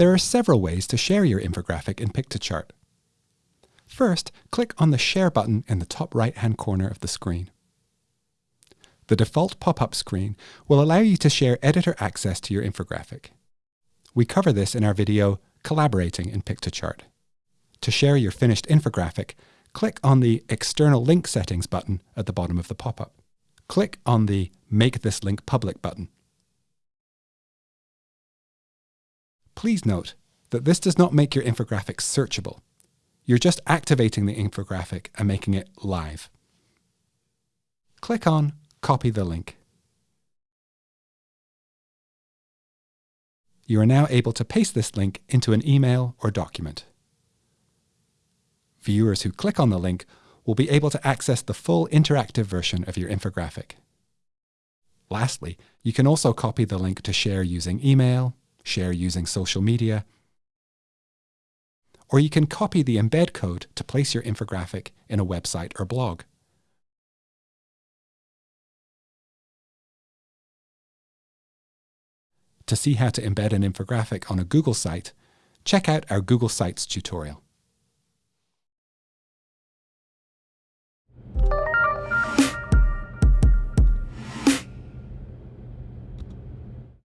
There are several ways to share your infographic in Piktochart. First, click on the Share button in the top right-hand corner of the screen. The default pop-up screen will allow you to share editor access to your infographic. We cover this in our video, Collaborating in Piktochart. To share your finished infographic, click on the External Link Settings button at the bottom of the pop-up. Click on the Make this link public button. Please note that this does not make your infographic searchable. You're just activating the infographic and making it live. Click on Copy the link. You are now able to paste this link into an email or document. Viewers who click on the link will be able to access the full interactive version of your infographic. Lastly, you can also copy the link to share using email, share using social media, or you can copy the embed code to place your infographic in a website or blog. To see how to embed an infographic on a Google site, check out our Google Sites tutorial.